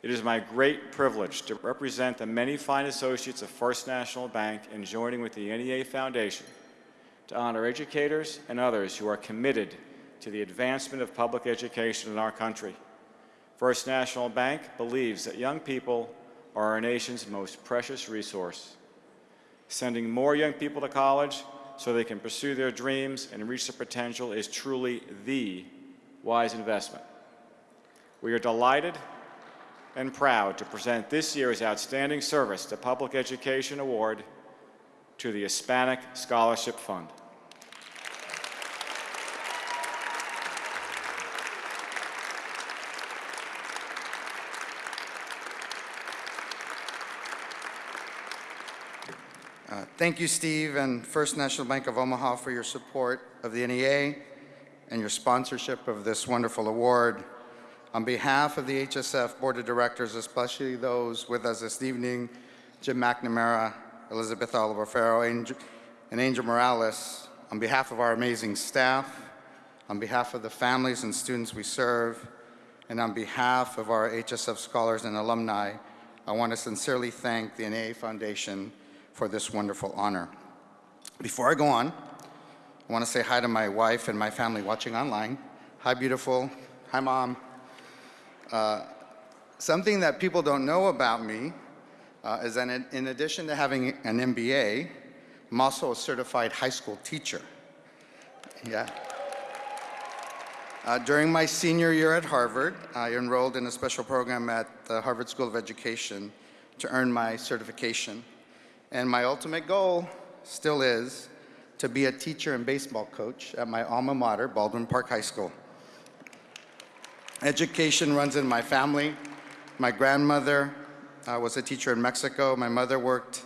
It is my great privilege to represent the many fine associates of First National Bank in joining with the NEA Foundation to honor educators and others who are committed to the advancement of public education in our country. First National Bank believes that young people are our nation's most precious resource. Sending more young people to college so they can pursue their dreams and reach their potential is truly the wise investment. We are delighted and proud to present this year's Outstanding Service to Public Education Award to the Hispanic Scholarship Fund. Uh, Thank you, Steve, and First National Bank of Omaha for your support of the NEA and your sponsorship of this wonderful award. On behalf of the HSF Board of Directors, especially those with us this evening, Jim McNamara, Elizabeth Oliver Farrow, and Angel Morales, on behalf of our amazing staff, on behalf of the families and students we serve, and on behalf of our HSF scholars and alumni, I want to sincerely thank the NEA Foundation for this wonderful honor. Before I go on, I want to say hi to my wife and my family watching online. Hi, beautiful. Hi, Mom. Uh, something that people don't know about me uh, is that in, in addition to having an MBA, I'm also a certified high school teacher. Yeah. Uh, during my senior year at Harvard, I enrolled in a special program at the Harvard School of Education to earn my certification. And my ultimate goal still is to be a teacher and baseball coach at my alma mater, Baldwin Park High School. Education runs in my family. My grandmother uh, was a teacher in Mexico. My mother worked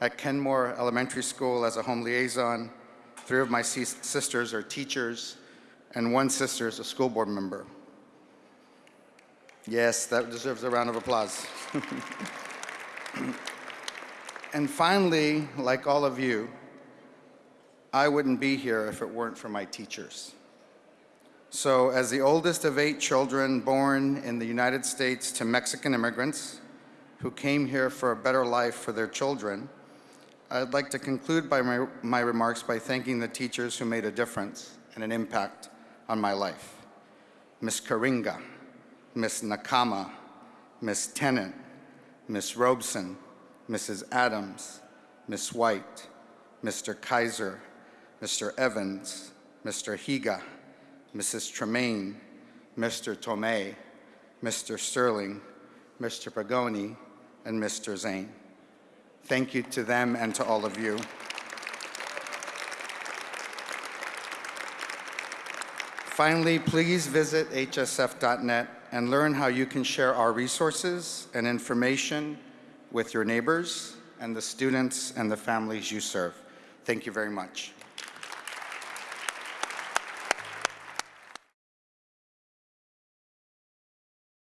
at Kenmore Elementary School as a home liaison. Three of my sisters are teachers, and one sister is a school board member. Yes, that deserves a round of applause. and finally, like all of you, I wouldn't be here if it weren't for my teachers. So, as the oldest of eight children born in the United States to Mexican immigrants who came here for a better life for their children, I'd like to conclude by my, my remarks by thanking the teachers who made a difference and an impact on my life. Miss Karinga, Miss Nakama, Miss Tennant, Miss Robeson, Mrs. Adams, Miss White, Mr. Kaiser, Mr. Evans, Mr. Higa, Mrs. Tremaine, Mr. Tomei, Mr. Sterling, Mr. Pagoni, and Mr. Zane. Thank you to them and to all of you. Finally, please visit hsf.net and learn how you can share our resources and information with your neighbors and the students and the families you serve. Thank you very much.